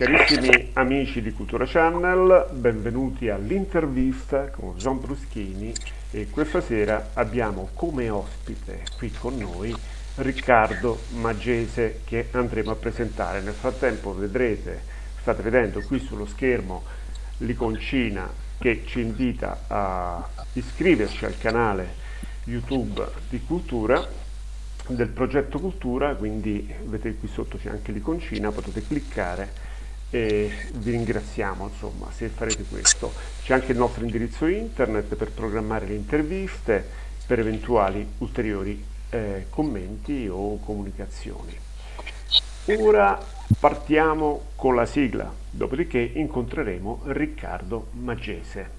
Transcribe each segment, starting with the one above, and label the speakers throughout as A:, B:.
A: Carissimi amici di Cultura Channel, benvenuti all'intervista con John Bruschini e questa sera abbiamo come ospite qui con noi Riccardo Maggese che andremo a presentare. Nel frattempo vedrete, state vedendo qui sullo schermo l'iconcina che ci invita a iscriverci al canale YouTube di Cultura del progetto Cultura, quindi vedete qui sotto c'è anche l'iconcina, potete cliccare e vi ringraziamo insomma se farete questo. C'è anche il nostro indirizzo internet per programmare le interviste, per eventuali ulteriori eh, commenti o comunicazioni. Ora partiamo con la sigla, dopodiché incontreremo Riccardo Maggese.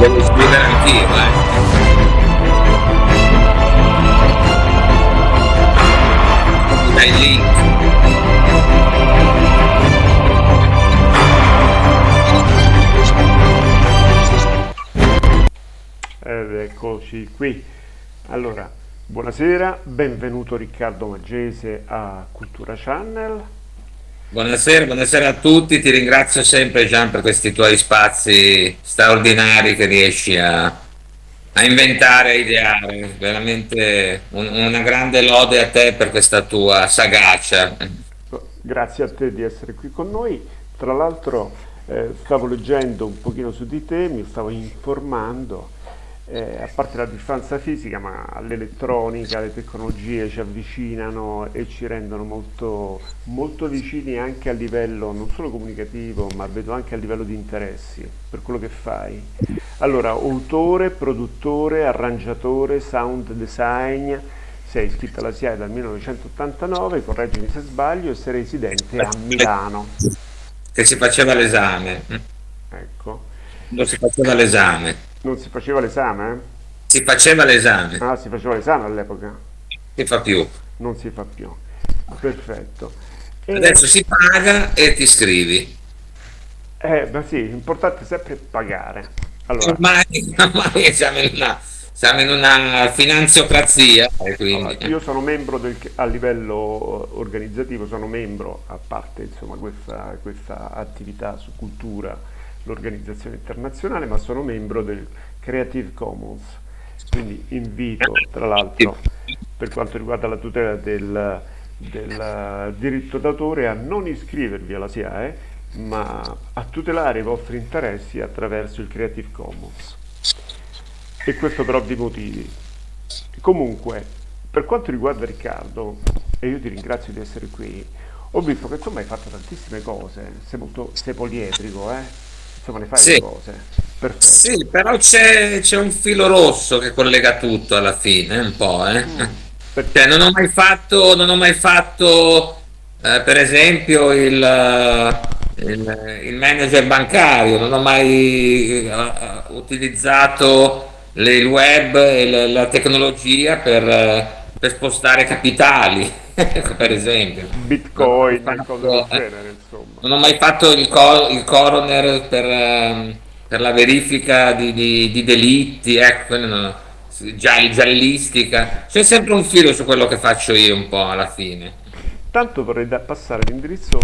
B: Devo scrivere anch'io, eh. Dai link.
A: Ed eccoci qui. Allora, buonasera, benvenuto Riccardo Maggese a Cultura Channel.
B: Buonasera, buonasera a tutti, ti ringrazio sempre Gian per questi tuoi spazi straordinari che riesci a, a inventare, a ideare, veramente un- una grande lode a te per questa tua sagacia.
A: Grazie a te di essere qui con noi. Tra l'altro eh, stavo leggendo un pochino su di te, mi stavo informando, eh, a parte la distanza fisica, ma l'elettronica, le tecnologie ci avvicinano e ci rendono molto, molto vicini anche a livello non solo comunicativo, ma vedo anche a livello di interessi per quello che fai. Allora, autore, produttore, arrangiatore, sound design, sei iscritto alla SIAE dal 1989, correggimi se sbaglio, e sei residente a Milano.
B: Che si faceva l'esame,
A: Ecco.
B: non si faceva l'esame,
A: Non si faceva l'esame?
B: si faceva l'esame,
A: Ah, si faceva l'esame all'epoca?
B: si fa più.
A: Non si fa più. Perfetto. E,
B: Adesso si paga e ti iscrivi.
A: eh, ma sì, l'importante è sempre pagare. Allora,
B: Ormai, ormai siamo in una, siamo in una finanziocrazia, e
A: allora, io sono membro del, a livello organizzativo, sono membro, a parte insomma, questa, questa attività su cultura, l'organizzazione internazionale, ma sono membro del Creative Commons. Quindi invito, tra l'altro, per quanto riguarda la tutela del, del diritto d'autore, a non iscrivervi alla SIAE, ma a tutelare i vostri interessi attraverso il Creative Commons. E questo per ovvi motivi. Comunque, per quanto riguarda Riccardo, e io ti ringrazio di essere qui, ho visto che tu hai fatto tantissime cose, sei molto, sei poliedrico, eh? Insomma, ne fai
B: sì,
A: cose. Perfetto.
B: sì, però c'è un filo rosso che collega tutto alla fine, un po', eh.
A: Mm,
B: Cioè,
A: perché?
B: non ho mai fatto, non ho mai fatto, eh, per esempio, il, eh, il- il manager bancario, non ho mai eh, utilizzato le- il web e le- la tecnologia per, eh, per spostare capitali, per esempio. Non
A: Bitcoin e cose del
B: fatto, eh,
A: genere, insomma.
B: non ho mai fatto il, co- il coroner per, ehm, per la verifica di, di- di delitti, ecco, no. Giall- giallistica. C'è sempre un filo su quello che faccio io un po' alla fine.
A: Tanto vorrei passare l'indirizzo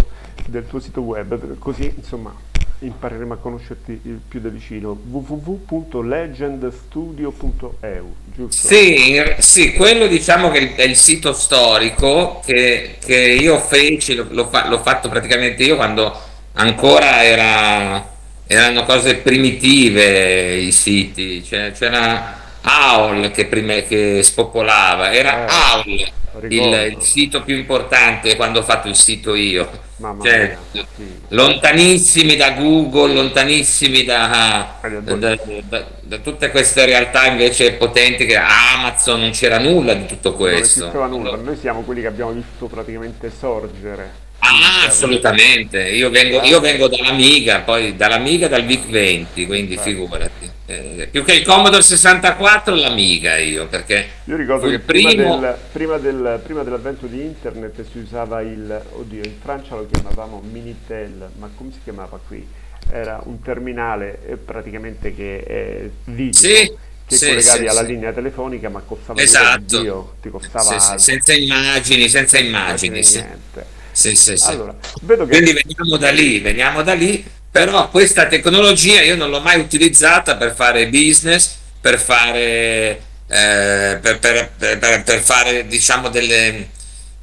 A: del tuo sito web, così insomma impareremo a conoscerti più da vicino. www.legendstudio.eu?
B: Sì, sì, quello diciamo che è il sito storico che, che io feci, l'ho l'ho fa- l'ho fatto praticamente io quando ancora era- erano cose primitive i siti, C'è- c'era AOL che, prima- che spopolava, era
A: Eh,
B: AOL il, il sito più importante quando ho fatto il sito io, cioè
A: mia, sì.
B: lontanissimi da Google, lontanissimi da,
A: è
B: da- da- da tutte queste realtà invece potenti che Amazon non c'era nulla di tutto
A: Non
B: questo.
A: esisteva nulla, noi siamo quelli che abbiamo visto praticamente sorgere
B: Ah, assolutamente. Io vengo, io vengo dall'Amiga, poi dall'Amiga dal VIC 20, quindi figurati. Eh, più che il Commodore 64, l'Amiga io, perché
A: Io ricordo che prima,
B: primo.
A: del, prima, del, prima dell'avvento di internet si usava il, oddio, in Francia lo chiamavamo Minitel, ma come si chiamava qui? Era un terminale eh, praticamente che è video,
B: Sì,
A: che sì, collegavi sì, alla sì. linea telefonica ma costava
B: esatto.
A: Dio, ti costava
B: senza immagini, senza immagini.
A: Niente.
B: Sì, sì, sì.
A: Allora, vedo che...
B: Quindi veniamo da lì, veniamo da lì, però questa tecnologia io non l'ho mai utilizzata per fare business, per fare, eh, per, per, per, per fare diciamo delle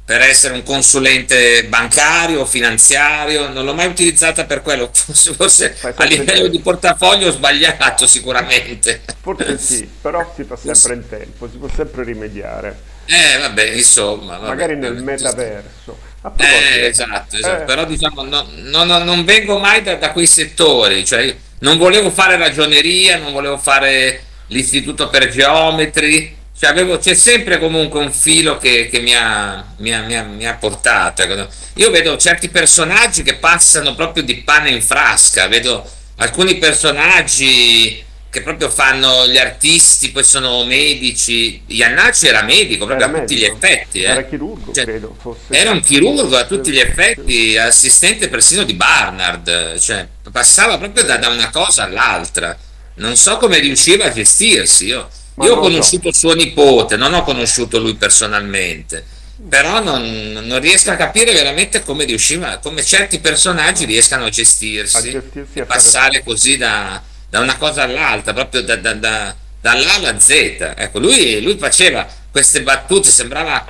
B: per essere un consulente bancario o finanziario, non l'ho mai utilizzata per quello, forse, forse a livello di portafoglio ho sbagliato sicuramente.
A: Forse sì, però si fa sempre in tempo, si può sempre rimediare.
B: Eh vabbè, insomma. Vabbè,
A: Magari nel metaverso.
B: Eh, esatto, esatto. Eh. però diciamo no, no, no, non vengo mai da, da, quei settori, cioè non volevo fare ragioneria, non volevo fare l'istituto per geometri, cioè avevo, c'è sempre comunque un filo che, che mi, ha, mi, ha, mi, ha, mi, ha, portato. Ecco. Io vedo certi personaggi che passano proprio di pane in frasca, vedo alcuni personaggi che proprio fanno gli artisti, poi sono medici. Iannacci era medico proprio era a tutti medico. gli effetti. Eh.
A: Era chirurgo, cioè, credo. Fosse.
B: Era un chirurgo a tutti gli effetti, assistente persino di Barnard, cioè passava proprio da, da una cosa all'altra. Non so come riusciva a gestirsi. Io, io ho conosciuto so. suo nipote, non ho conosciuto lui personalmente però non, non, riesco a capire veramente come riusciva, come certi personaggi riescano a gestirsi, a gestirsi e passare così da, da una cosa all'altra, proprio da, da, da, dall'A alla Z. Ecco, lui, lui faceva queste battute, sembrava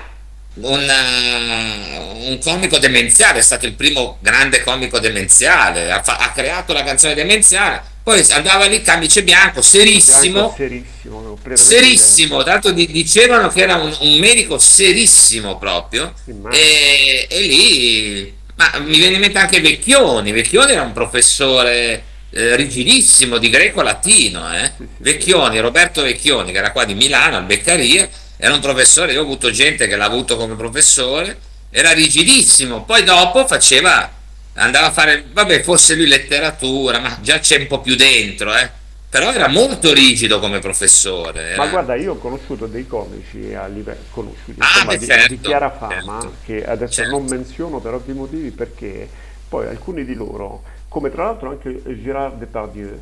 B: un, uh, un, comico demenziale, è stato il primo grande comico demenziale, ha, ha, creato la canzone demenziale, poi andava lì camice bianco, serissimo,
A: bianco, serissimo,
B: serissimo tanto di, dicevano che era un, un medico serissimo proprio, e, e, lì, ma mi viene in mente anche Vecchioni, Vecchioni era un professore eh, rigidissimo di greco-latino, eh? Vecchioni, Roberto Vecchioni, che era qua di Milano, al Beccaria, era un professore, io ho avuto gente che l'ha avuto come professore, era rigidissimo, poi dopo faceva, andava a fare, vabbè, forse lui letteratura, ma già c'è un po' più dentro, eh? però era molto rigido come professore.
A: Era... Ma guarda, io ho conosciuto dei comici a livello conosciuti, ah, insomma, di, certo, di, chiara fama, certo, che adesso certo. non menziono per ovvi motivi perché poi alcuni di loro come tra l'altro anche Gérard Depardieu,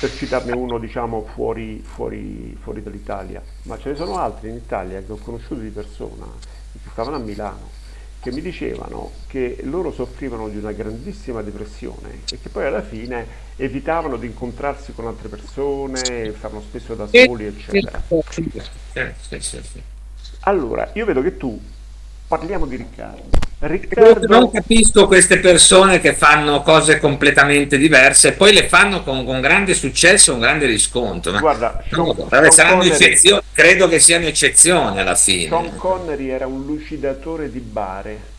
A: per citarne uno diciamo fuori, fuori, fuori dall'Italia, ma ce ne sono altri in Italia che ho conosciuto di persona, che stavano a Milano, che mi dicevano che loro soffrivano di una grandissima depressione e che poi alla fine evitavano di incontrarsi con altre persone, stavano spesso da soli, eccetera. Allora, io vedo che tu parliamo di Riccardo.
B: Riccardo... Non capisco queste persone che fanno cose completamente diverse e poi le fanno con, con grande successo, un grande riscontro. Ma
A: Guarda,
B: no, Sean Connery, credo che siano eccezioni alla fine.
A: Sean Connery era un lucidatore di bare.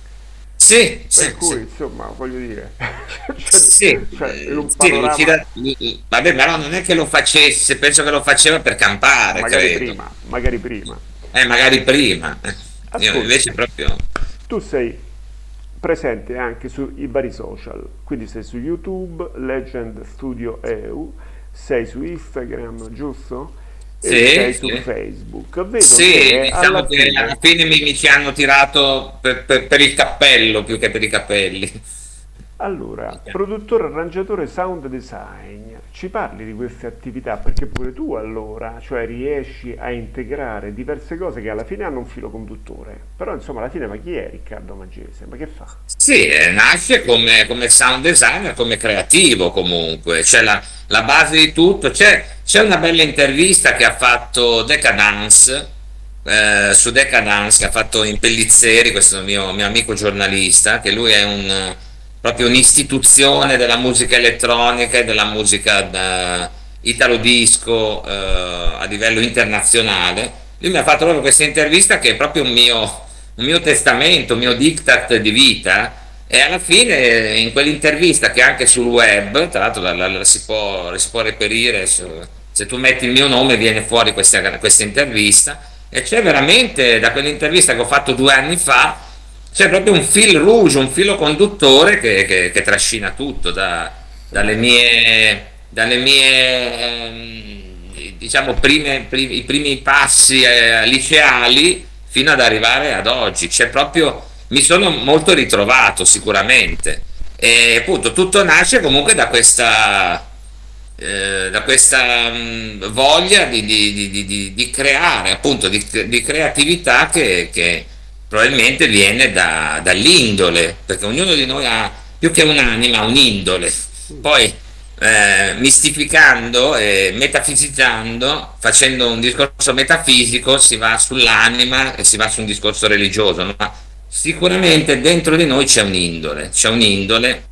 B: Sì,
A: per
B: sì,
A: cui
B: sì.
A: insomma voglio dire
B: cioè, sì, cioè, panorama... sì vabbè però non è che lo facesse penso che lo faceva per campare
A: magari
B: credo.
A: prima magari prima
B: eh magari prima Io invece proprio
A: tu sei presente anche sui vari social, quindi sei su YouTube, Legend Studio EU, sei su Instagram, giusto?
B: Sì,
A: sei
B: sì.
A: su Facebook. Vedo
B: sì,
A: che
B: diciamo
A: alla
B: che
A: fine...
B: alla fine mi, mi ci hanno tirato per, per, per il cappello più che per i capelli.
A: Allora, produttore, arrangiatore, sound design, ci parli di queste attività? Perché pure tu allora, cioè riesci a integrare diverse cose che alla fine hanno un filo conduttore, però insomma alla fine ma chi è Riccardo Magese? Ma che fa?
B: Sì, eh, nasce come, come sound designer, come creativo comunque, c'è la, la base di tutto, c'è, una bella intervista che ha fatto Decadence, eh, su Decadence che ha fatto in Pellizzeri, questo mio, mio amico giornalista, che lui è un proprio un'istituzione della musica elettronica e della musica italo disco eh, a livello internazionale. Lui mi ha fatto proprio questa intervista che è proprio un mio, un mio testamento, un mio diktat di vita e alla fine in quell'intervista che anche sul web, tra l'altro la, la, la, si, può, si, può, reperire, su, se tu metti il mio nome viene fuori questa, questa intervista e c'è veramente da quell'intervista che ho fatto due anni fa c'è proprio un fil rouge, un filo conduttore che, che, che trascina tutto, da, dalle mie, dalle mie ehm, diciamo, prime, primi, i primi passi eh, liceali fino ad arrivare ad oggi. C'è proprio, mi sono molto ritrovato sicuramente. E appunto tutto nasce comunque da questa eh, da questa mh, mm, voglia di, di, di, di, creare, appunto, di, creatività che, che, probabilmente viene da, dall'indole, perché ognuno di noi ha più che un'anima, un'indole. Poi eh, mistificando e metafisizzando, facendo un discorso metafisico, si va sull'anima e si va su un discorso religioso, ma sicuramente dentro di noi c'è un'indole, c'è un'indole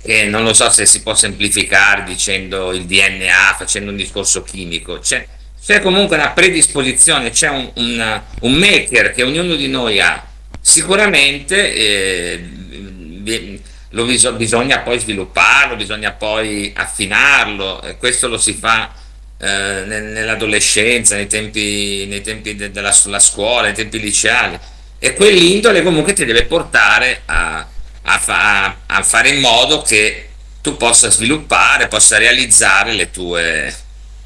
B: che non lo so se si può semplificare dicendo il DNA, facendo un discorso chimico, c'è, c'è comunque una predisposizione, c'è un, un, un, maker che ognuno di noi ha, sicuramente eh, lo bis bisogna poi svilupparlo, bisogna poi affinarlo, questo lo si fa eh, nell'adolescenza, nei tempi, nei tempi de della scuola, nei tempi liceali, e quell'indole comunque ti deve portare a a, fa a, fare in modo che tu possa sviluppare, possa realizzare le tue,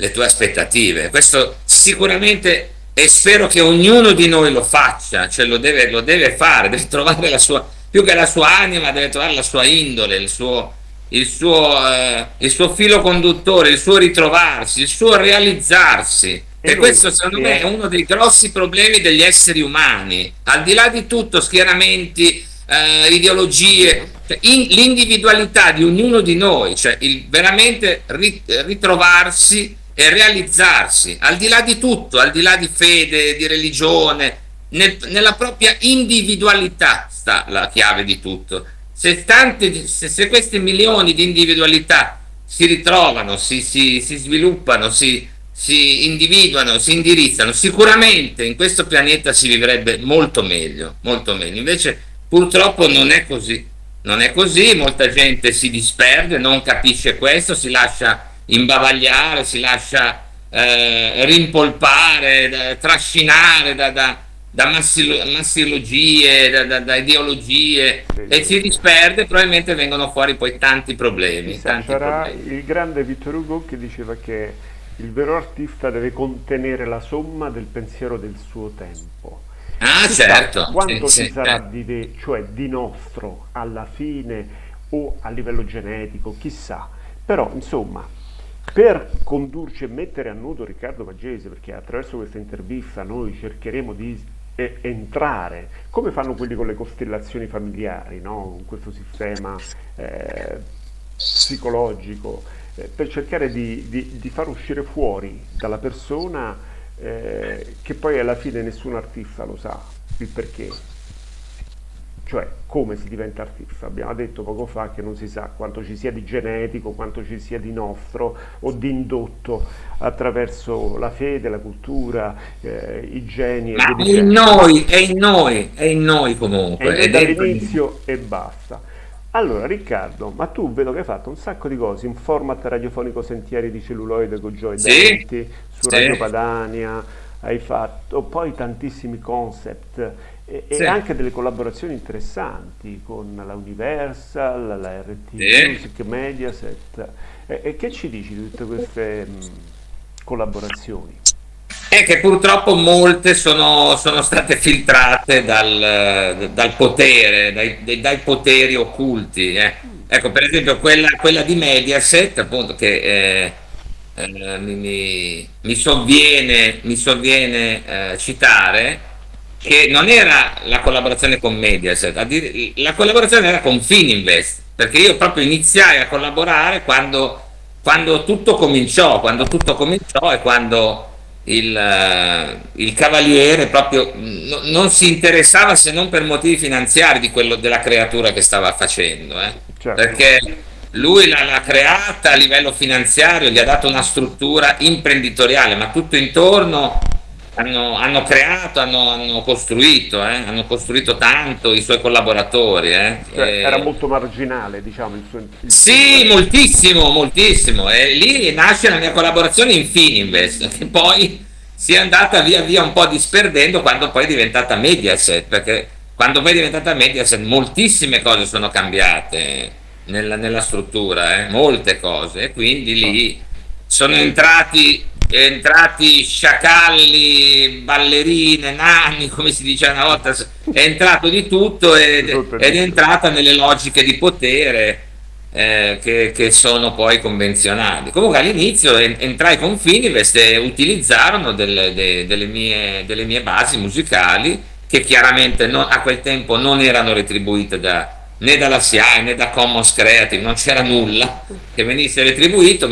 B: le tue aspettative. Questo sicuramente e spero che ognuno di noi lo faccia, cioè lo deve, lo deve fare, deve trovare la sua, più che la sua anima, deve trovare la sua indole, il suo, il suo, eh, il suo filo conduttore, il suo ritrovarsi, il suo realizzarsi. E, e questo secondo me è uno dei grossi problemi degli esseri umani, al di là di tutto schieramenti, eh, ideologie, cioè l'individualità di ognuno di noi, cioè il veramente ritrovarsi e realizzarsi, al di là di tutto, al di là di fede, di religione, nel, nella propria individualità sta la chiave di tutto. Se, tante, se, se questi milioni di individualità si ritrovano, si, si, si sviluppano, si, si individuano, si indirizzano, sicuramente in questo pianeta si vivrebbe molto meglio, molto meglio. Invece Purtroppo non è così, non è così, molta gente si disperde, non capisce questo, si lascia imbavagliare, si lascia eh, rimpolpare, da, trascinare da, da, da massilogie, da, da, ideologie sì, e si disperde, probabilmente vengono fuori poi tanti problemi.
A: Tanti C'era il grande Vittor Hugo che diceva che il vero artista deve contenere la somma del pensiero del suo tempo.
B: Ah, Chissà certo.
A: Quanto sì, ci sì, sarà certo. di, cioè, di nostro alla fine o a livello genetico, chissà. Però, insomma, per condurci e mettere a nudo Riccardo Maggese, perché attraverso questa intervista noi cercheremo di eh, entrare, come fanno quelli con le costellazioni familiari, no? in questo sistema eh, psicologico, eh, per cercare di, di, di far uscire fuori dalla persona eh, che poi alla fine nessun artista lo sa il perché cioè come si diventa artista? Abbiamo detto poco fa che non si sa quanto ci sia di genetico quanto ci sia di nostro o di indotto attraverso la fede la cultura eh, i geni
B: ma è in noi è in noi è in noi comunque
A: è dall'inizio e basta. Allora Riccardo, ma tu vedo che hai fatto un sacco di cose in format radiofonico Sentieri di celluloide con Joy sì, Denti, su sì. Radio Padania, hai fatto poi tantissimi concept e, sì. e, anche delle collaborazioni interessanti con la Universal, la RT sì. Music, Mediaset. E, e, che ci dici di tutte queste mh, collaborazioni?
B: È che purtroppo molte sono, sono state filtrate dal, dal potere, dai, dai, poteri occulti. Eh. Ecco, per esempio quella, quella, di Mediaset, appunto, che eh, eh, mi, mi, sovviene, mi sovviene eh, citare, che non era la collaborazione con Mediaset, la collaborazione era con Fininvest, perché io proprio iniziai a collaborare quando, quando tutto cominciò, quando tutto cominciò e quando il, eh, il cavaliere proprio no, non si interessava se non per motivi finanziari di quello della creatura che stava facendo eh? certo. perché lui l'ha creata a livello finanziario gli ha dato una struttura imprenditoriale ma tutto intorno hanno, hanno creato, hanno, hanno costruito, eh? hanno costruito tanto i suoi collaboratori. Eh?
A: Cioè, e... Era molto marginale, diciamo. Il suo, il
B: sì, suo... moltissimo, moltissimo. E lì nasce la mia collaborazione in Fininvest, che poi si è andata via via un po' disperdendo quando poi è diventata Mediaset, perché quando poi è diventata Mediaset moltissime cose sono cambiate nella, nella struttura, eh? molte cose, e quindi lì sono entrati entrati sciacalli, ballerine, nani, come si diceva una volta, è entrato di tutto ed, ed è entrata nelle logiche di potere eh, che, che, sono poi convenzionali. Comunque all'inizio entrai con Finivest e utilizzarono delle, de, delle, mie, delle, mie, basi musicali che chiaramente non, a quel tempo non erano retribuite da, né dalla SIAE né da Commons Creative, non c'era nulla che venisse retribuito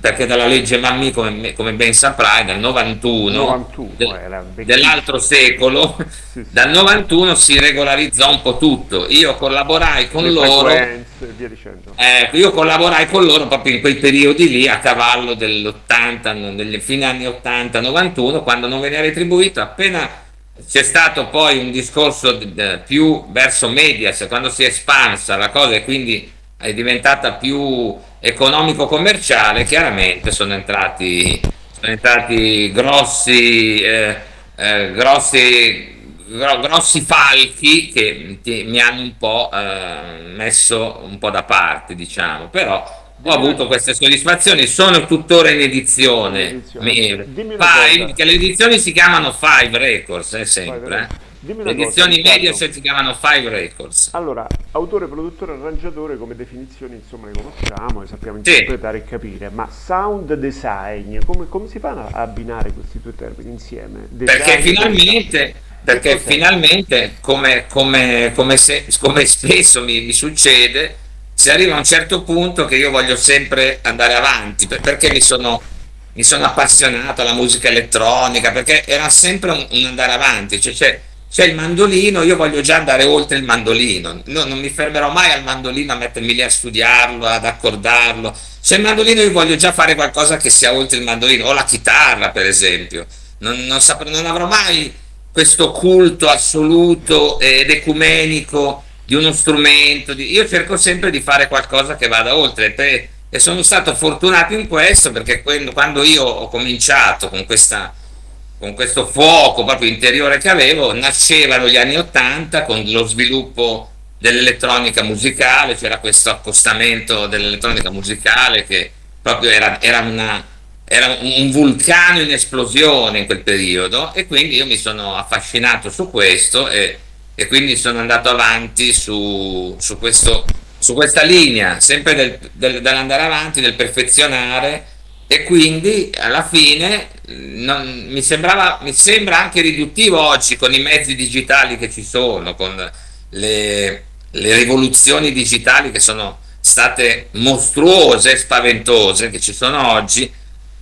B: perché dalla legge Mammi, come, come ben saprai, dal 91, 91 de, dell'altro secolo, sì, sì. dal 91 si regolarizzò un po' tutto. Io collaborai con Le loro. Eh, io collaborai con loro proprio in quei periodi lì a cavallo dell'80, delle fine anni 80-91, quando non veniva retribuito appena c'è stato poi un discorso più verso Medias quando si è espansa la cosa e quindi è diventata più economico-commerciale, chiaramente sono entrati, sono entrati grossi, eh, eh, grossi, gro, grossi, falchi che ti, mi hanno un po' eh, messo un po' da parte, diciamo, però ho avuto queste soddisfazioni, sono tuttora in edizione. Five, che le edizioni si chiamano Five Records, eh, sempre. Eh. le edizioni Mediaset si chiamano Five Records.
A: Allora, autore, produttore, arrangiatore, come definizioni insomma le conosciamo, e sappiamo interpretare sì. e capire, ma sound design, come, come, si fanno a abbinare questi due termini insieme?
B: Design perché finalmente, perché finalmente come, come, come, se, come spesso mi, mi succede, si arriva a un certo punto che io voglio sempre andare avanti, perché mi sono, mi sono appassionato alla musica elettronica, perché era sempre un, un andare avanti, cioè, c'è, c'è il mandolino, io voglio già andare oltre il mandolino, no, non mi fermerò mai al mandolino a mettermi lì a studiarlo, ad accordarlo, c'è il mandolino io voglio già fare qualcosa che sia oltre il mandolino, o la chitarra per esempio, non, non, saprò, non avrò mai questo culto assoluto ed ecumenico di uno strumento, di... io cerco sempre di fare qualcosa che vada oltre e, e sono stato fortunato in questo perché quando io ho cominciato con, questa, con questo fuoco proprio interiore che avevo, nascevano gli anni Ottanta con lo sviluppo dell'elettronica musicale, c'era questo accostamento dell'elettronica musicale che proprio era, era, una, era un vulcano in esplosione in quel periodo e quindi io mi sono affascinato su questo e e quindi sono andato avanti su, su, questo, su questa linea, sempre del, del, dell'andare avanti, del perfezionare e quindi alla fine non, mi, sembrava, mi sembra anche riduttivo oggi con i mezzi digitali che ci sono, con le, le rivoluzioni digitali che sono state mostruose, spaventose, che ci sono oggi,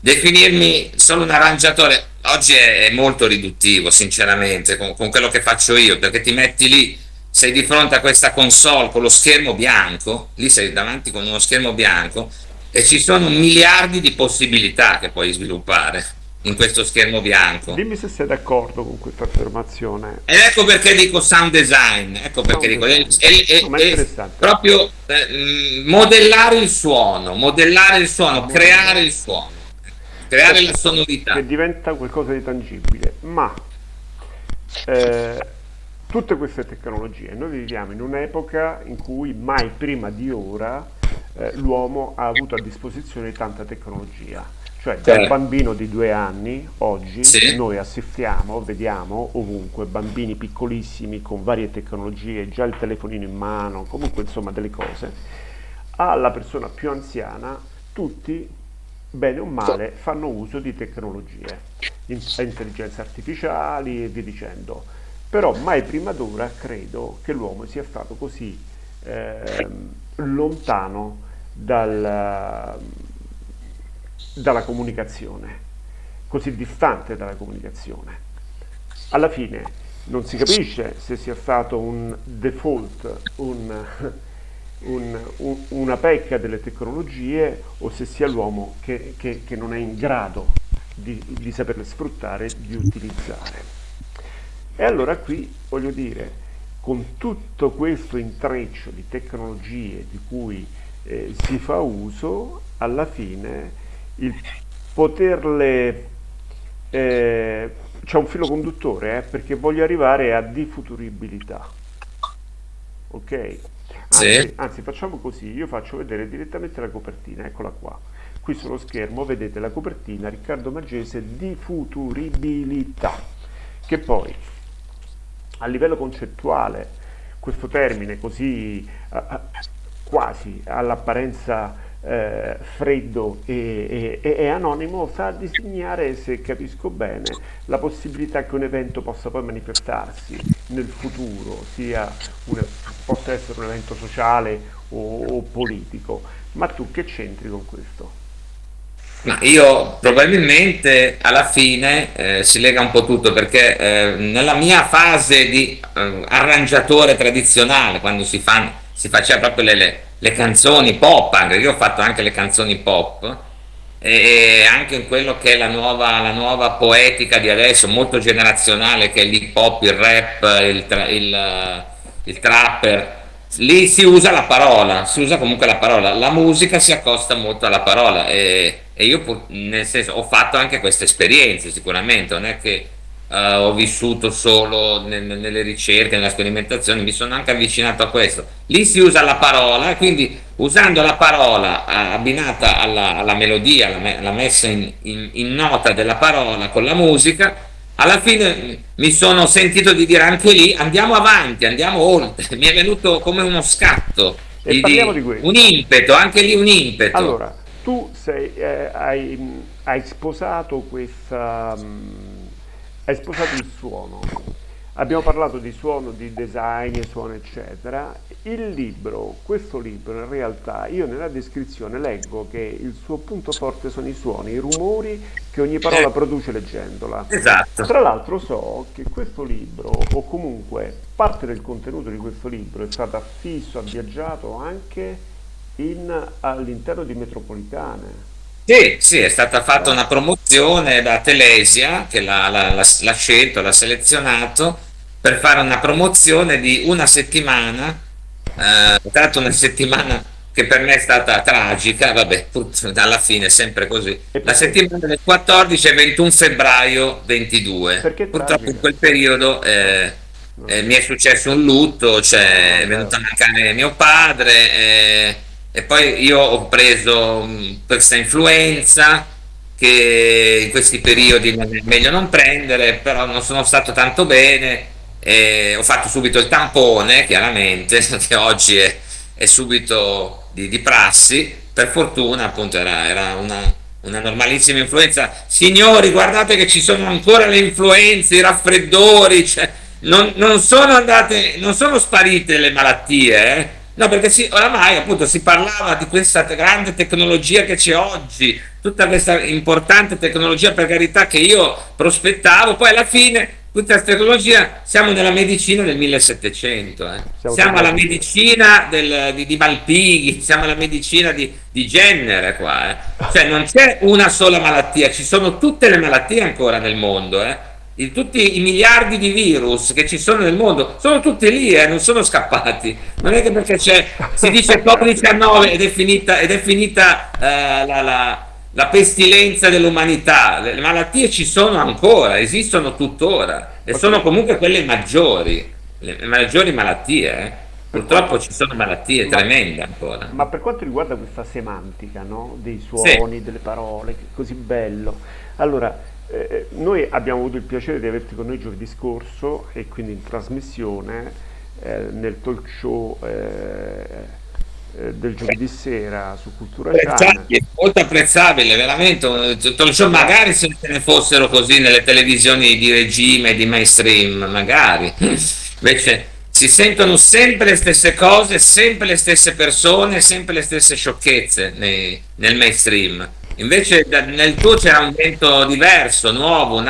B: definirmi solo un arrangiatore oggi è, molto riduttivo sinceramente con, con, quello che faccio io perché ti metti lì sei di fronte a questa console con lo schermo bianco lì sei davanti con uno schermo bianco e ci sono miliardi di possibilità che puoi sviluppare in questo schermo bianco.
A: Dimmi se sei d'accordo con questa affermazione.
B: Ed ecco perché dico sound design ecco perché sound dico design. È, no, è, è proprio eh, modellare il suono modellare il suono creare il suono creare la sonorità.
A: Che diventa qualcosa di tangibile. Ma eh, tutte queste tecnologie noi viviamo in un'epoca in cui mai prima di ora eh, l'uomo ha avuto a disposizione tanta tecnologia. Cioè da un bambino di due anni oggi sì. noi assistiamo, vediamo ovunque bambini piccolissimi con varie tecnologie, già il telefonino in mano, comunque insomma delle cose, alla persona più anziana, tutti bene o male, fanno uso di tecnologie, intelligenze artificiali e via dicendo. Però mai prima d'ora credo che l'uomo sia stato così eh, lontano dal, dalla comunicazione, così distante dalla comunicazione. Alla fine non si capisce se sia stato un default, un un, un, una pecca delle tecnologie o se sia l'uomo che, che, che, non è in grado di, di saperle sfruttare, di utilizzare. E allora qui voglio dire, con tutto questo intreccio di tecnologie di cui eh, si fa uso, alla fine il poterle... Eh, c'è un filo conduttore eh, perché voglio arrivare a difuturibilità. Ok? Anzi, sì. anzi, facciamo così, io faccio vedere direttamente la copertina, eccola qua. Qui sullo schermo vedete la copertina Riccardo Maggese di futuribilità, che poi a livello concettuale questo termine così uh, quasi all'apparenza eh, freddo e, e, e, anonimo sa disegnare, se capisco bene, la possibilità che un evento possa poi manifestarsi nel futuro, sia un, possa essere un evento sociale o, o politico. Ma tu che c'entri con questo?
B: Ma io probabilmente alla fine eh, si lega un po' tutto perché eh, nella mia fase di eh, arrangiatore tradizionale, quando si, fa, si faceva proprio le, le, le, canzoni pop, anche io ho fatto anche le canzoni pop, e anche in quello che è la nuova, la nuova poetica di adesso, molto generazionale, che è l'hip hop, il rap, il, il, il trapper, lì si usa la parola, si usa comunque la parola, la musica si accosta molto alla parola e, e io nel senso ho fatto anche queste esperienze sicuramente, non è che uh, ho vissuto solo nel, nelle ricerche, nella sperimentazione, mi sono anche avvicinato a questo. Lì si usa la parola, quindi usando la parola abbinata alla, alla melodia, alla, alla messa in, in, in nota della parola con la musica, alla fine mi sono sentito di dire anche lì andiamo avanti, andiamo oltre, mi è venuto come uno scatto,
A: di, di,
B: un impeto, anche lì un impeto.
A: Allora, tu sei, eh, hai, hai, sposato questa, um, hai sposato il suono, abbiamo parlato di suono, di design, suono eccetera, il libro, questo libro in realtà io nella descrizione leggo che il suo punto forte sono i suoni, i rumori che ogni parola eh. produce leggendola.
B: Esatto.
A: Tra l'altro so che questo libro, o comunque parte del contenuto di questo libro, è stato affisso, ha viaggiato anche all'interno di metropolitane.
B: Sì, sì, è stata fatta una promozione da Telesia che l'ha scelto, l'ha selezionato per fare una promozione di una settimana eh, tra l'altro una settimana che per me è stata tragica, vabbè, alla fine è sempre così. La settimana del 14 e 21 febbraio 22.
A: Perché
B: Purtroppo in quel periodo eh, eh, mi è successo un lutto, cioè è venuto a mancare mio padre eh, e poi io ho preso mm, questa influenza che in questi periodi è meglio non prendere, però non sono stato tanto bene ho fatto subito il tampone, chiaramente, che oggi è, è subito di, di, prassi, per fortuna appunto era, era una, una, normalissima influenza. Signori, guardate che ci sono ancora le influenze, i raffreddori, cioè, non, non, sono andate, non sono sparite le malattie, eh? No, perché si, oramai appunto si parlava di questa grande tecnologia che c'è oggi, tutta questa importante tecnologia per carità che io prospettavo, poi alla fine tutta questa tecnologia, siamo nella medicina del 1700, eh. siamo, siamo alla medicina del, di, di, Malpighi, siamo alla medicina di, di Jenner qua, eh. cioè non c'è una sola malattia, ci sono tutte le malattie ancora nel mondo, eh. I, tutti i miliardi di virus che ci sono nel mondo sono tutti lì, eh, non sono scappati, non è che perché c'è, si dice Covid-19 ed è finita, ed è finita eh, la, la la pestilenza dell'umanità, le malattie ci sono ancora, esistono tuttora e sono comunque quelle maggiori, le maggiori malattie. Eh. Purtroppo ci sono malattie ma, tremende ancora.
A: Ma per quanto riguarda questa semantica no? dei suoni, sì. delle parole, così bello, allora eh, noi abbiamo avuto il piacere di averti con noi giovedì scorso e quindi in trasmissione eh, nel talk show eh, eh, del giovedì sera su Cultura Channel.
B: Molto apprezzabile, veramente. magari se ne fossero così nelle televisioni di regime, di mainstream, magari. Invece si sentono sempre le stesse cose, sempre le stesse persone, sempre le stesse sciocchezze nei, nel mainstream. Invece nel tuo c'era un vento diverso, nuovo,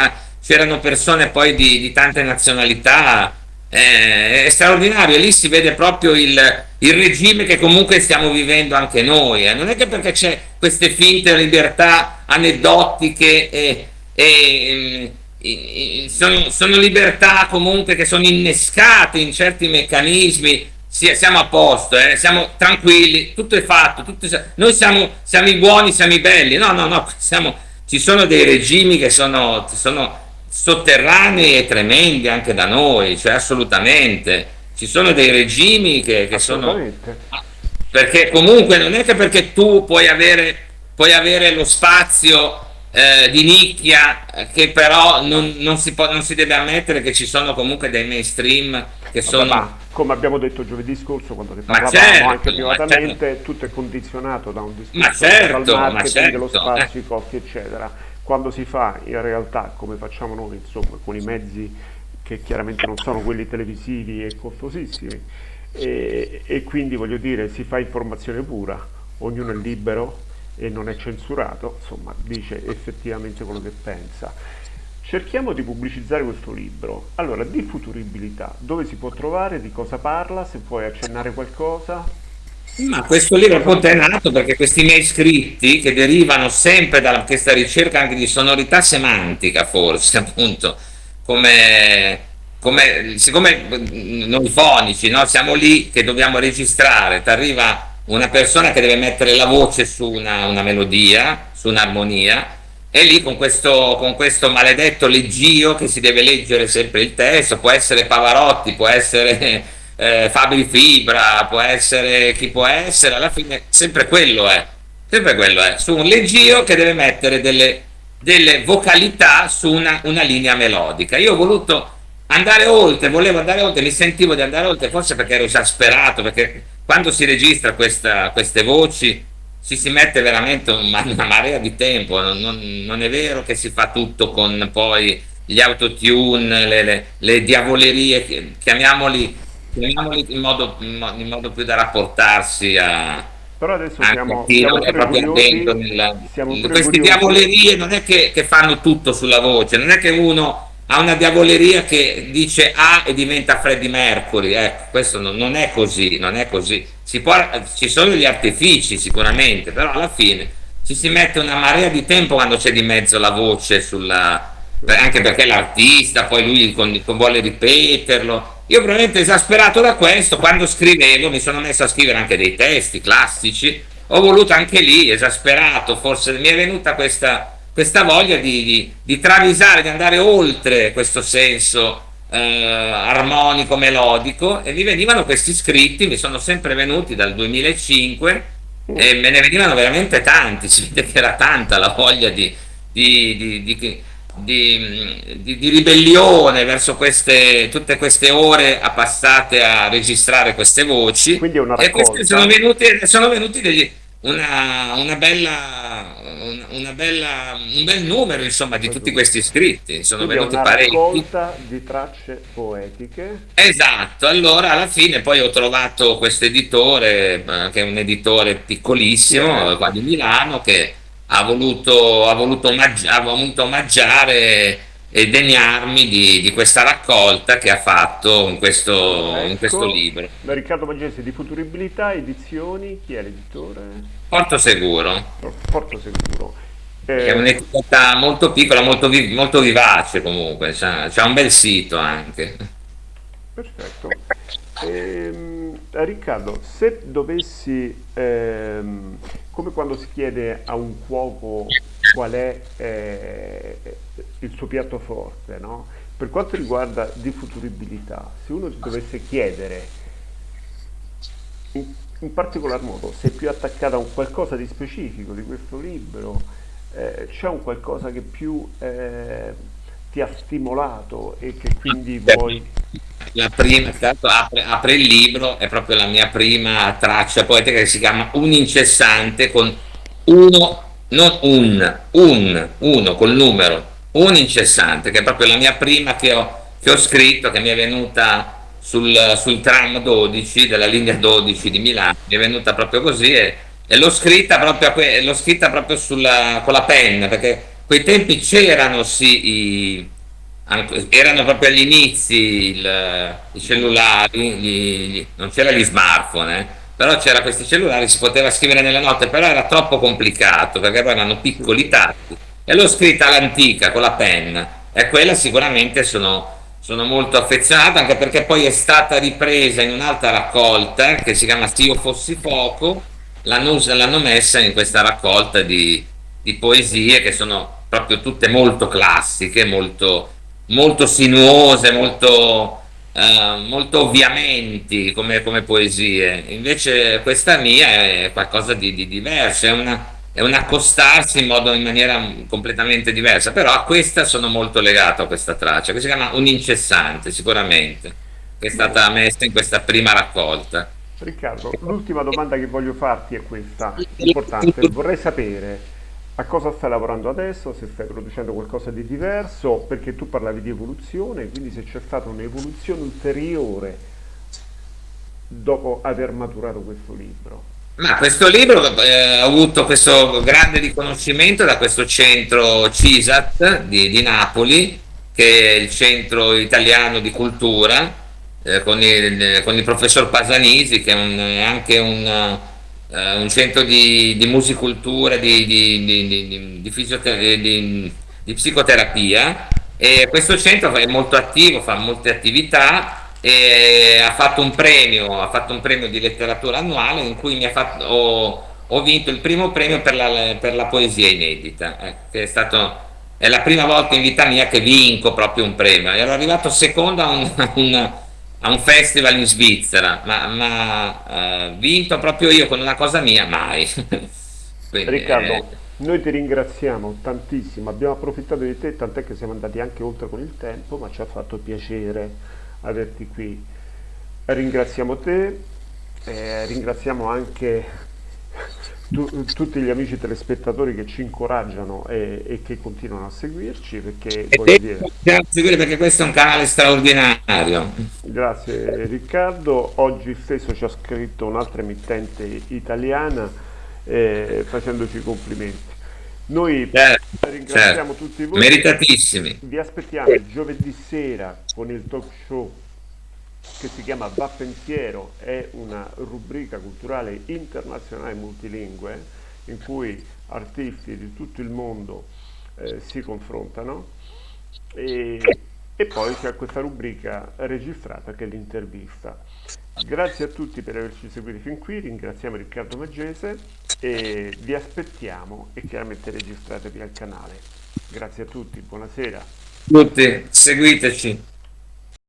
B: c'erano persone poi di, di tante nazionalità, eh, è straordinario, lì si vede proprio il, il, regime che comunque stiamo vivendo anche noi, eh. non è che perché c'è queste finte libertà aneddotiche e, e, e sono, sono, libertà comunque che sono innescate in certi meccanismi, sì, siamo a posto, eh, siamo tranquilli, tutto è fatto, tutto è, noi siamo, siamo, i buoni, siamo i belli, no, no, no, siamo, ci sono dei regimi che sono, sono sotterranei e tremendi anche da noi, cioè assolutamente. Ci sono dei regimi che, che sono... Perché comunque non è che perché tu puoi avere, puoi avere lo spazio eh, di nicchia che però non, non, si può, non, si deve ammettere che ci sono comunque dei mainstream che
A: sono...
B: Ma,
A: come abbiamo detto giovedì scorso quando ne parlavamo certo, anche privatamente, certo. tutto è condizionato da un discorso
B: certo,
A: dal marketing,
B: certo,
A: dello spazio, i costi eccetera. Quando si fa in realtà come facciamo noi, insomma, con i mezzi che chiaramente non sono quelli televisivi e costosissimi, e, e quindi voglio dire si fa informazione pura, ognuno è libero e non è censurato, insomma dice effettivamente quello che pensa. Cerchiamo di pubblicizzare questo libro. Allora, di futuribilità, dove si può trovare, di cosa parla, se puoi accennare qualcosa?
B: Ma questo libro è nato perché questi miei scritti che derivano sempre da questa ricerca anche di sonorità semantica forse appunto come, come siccome noi fonici no, siamo lì che dobbiamo registrare ti arriva una persona che deve mettere la voce su una, una melodia su un'armonia e lì con questo, con questo maledetto leggio che si deve leggere sempre il testo, può essere Pavarotti, può essere eh, Fabri Fibra, può essere chi può essere, alla fine sempre quello è, sempre quello è, su un leggio che deve mettere delle, delle vocalità su una, una, linea melodica. Io ho voluto andare oltre, volevo andare oltre, mi sentivo di andare oltre, forse perché ero esasperato, perché quando si registra questa, queste voci ci si mette veramente una, una marea di tempo, non, non, non, è vero che si fa tutto con poi gli autotune, le, le, le diavolerie, chiamiamoli, chiamiamoli in, modo, in, modo, più da rapportarsi a,
A: però adesso siamo, siamo proprio
B: attento nella, queste diavolerie non è che, che, fanno tutto sulla voce non è che uno ha una diavoleria che dice A e diventa Freddie Mercury. Ecco questo non, non è così non è così. Può, ci sono gli artifici sicuramente, però alla fine ci si mette una marea di tempo quando c'è di mezzo la voce sulla, anche perché l'artista poi lui con, con vuole ripeterlo. Io probabilmente esasperato da questo quando scrivevo mi sono messo a scrivere anche dei testi classici. Ho voluto anche lì esasperato forse mi è venuta questa, questa voglia di, di, di travisare di andare oltre questo senso eh, armonico melodico e mi venivano questi scritti, mi sono sempre venuti dal 2005 e me ne venivano veramente tanti, si vede che era tanta la voglia di, di, di, di ribellione verso queste, tutte queste ore passate a registrare queste voci.
A: E
B: questi sono venuti, sono venuti degli, una, una, bella, una, una, bella, un bel numero insomma di tutti questi iscritti sono
A: Quindi
B: venuti parecchi.
A: di tracce poetiche.
B: Esatto. Allora alla fine poi ho trovato questo editore eh, che è un editore piccolissimo yeah. qua di Milano che ha voluto, ha voluto, omaggi- ha voluto omaggiare e degnarmi di, di, questa raccolta che ha fatto in questo, ecco, in questo libro.
A: Da Riccardo Magesi di Futuribilità Edizioni, chi è l'editore?
B: Porto Seguro.
A: Porto Seguro.
B: Eh, è un'etichetta molto piccola, molto, vi molto vivace comunque, c'è un bel sito anche.
A: Perfetto. Ehm, Riccardo, se dovessi, ehm, come quando si chiede a un cuoco qual è eh, il suo piatto forte, no? Per quanto riguarda di futuribilità, se uno dovesse chiedere in, in, particolar modo se è più attaccata a un qualcosa di specifico di questo libro, eh, c'è un qualcosa che più eh, ti ha stimolato e che quindi vuoi...
B: La prima, tanto apre, apre, il libro, è proprio la mia prima traccia poetica che si chiama Un incessante con uno, non un, un, uno col numero, un incessante, che è proprio la mia prima che ho, che ho scritto, che mi è venuta sul, sul, tram 12 della linea 12 di Milano, mi è venuta proprio così e, e l'ho scritta proprio, scritta proprio sulla, con la penna, perché quei tempi c'erano sì i, erano proprio agli inizi il, i cellulari, gli, gli, non c'era gli smartphone, eh, però c'era questi cellulari, si poteva scrivere nelle note, però era troppo complicato perché erano piccoli tatti e l'ho scritta all'antica con la penna. E quella sicuramente sono, sono molto affezionato anche perché poi è stata ripresa in un'altra raccolta che si chiama Se io fossi fuoco. L'hanno messa in questa raccolta di, di, poesie che sono proprio tutte molto classiche molto, molto sinuose molto, eh, molto ovviamenti come, come, poesie invece questa mia è qualcosa di, di diverso è una è un accostarsi in, modo, in maniera completamente diversa, però a questa sono molto legato a questa traccia, che si chiama un incessante sicuramente. che è stata messa in questa prima raccolta.
A: Riccardo, l'ultima domanda che voglio farti è questa, importante. Vorrei sapere a cosa stai lavorando adesso, se stai producendo qualcosa di diverso, perché tu parlavi di evoluzione, quindi se c'è stata un'evoluzione ulteriore dopo aver maturato questo libro.
B: Ma questo libro eh, ha avuto questo grande riconoscimento da questo centro CISAT di, di Napoli, che è il centro italiano di cultura, eh, con, il, con, il, professor Pasanisi, che è, un, anche un, uh, un, centro di, di musicultura, di, di, di, psicoterapia. E questo centro è molto attivo, fa molte attività e ha fatto un premio, ha fatto un premio di letteratura annuale in cui fatto, ho, ho, vinto il primo premio per la, per la poesia inedita, eh, che è stato è la prima volta in vita mia che vinco proprio un premio. Ero arrivato secondo a un, un, a un festival in Svizzera, ma, ma uh, vinto proprio io con una cosa mia, mai.
A: Quindi, Riccardo, eh... noi ti ringraziamo tantissimo, abbiamo approfittato di te, tant'è che siamo andati anche oltre con il tempo, ma ci ha fatto piacere averti qui. Ringraziamo te, eh, ringraziamo anche tu, tutti gli amici telespettatori che ci incoraggiano e, e che continuano a seguirci perché,
B: e dire... seguire perché questo è un canale straordinario.
A: Grazie Riccardo, oggi stesso ci ha scritto un'altra emittente italiana eh, facendoci complimenti. Noi certo, ringraziamo certo. tutti voi.
B: Meritatissimi.
A: Vi aspettiamo giovedì sera con il talk show che si chiama Va Pensiero, è una rubrica culturale internazionale multilingue in cui artisti di tutto il mondo eh, si confrontano e, e poi c'è questa rubrica registrata che è l'intervista. Grazie a tutti per averci seguiti fin qui, ringraziamo Riccardo Maggese e vi aspettiamo e chiaramente registratevi al canale. Grazie a tutti, buonasera.
B: Tutti, seguiteci.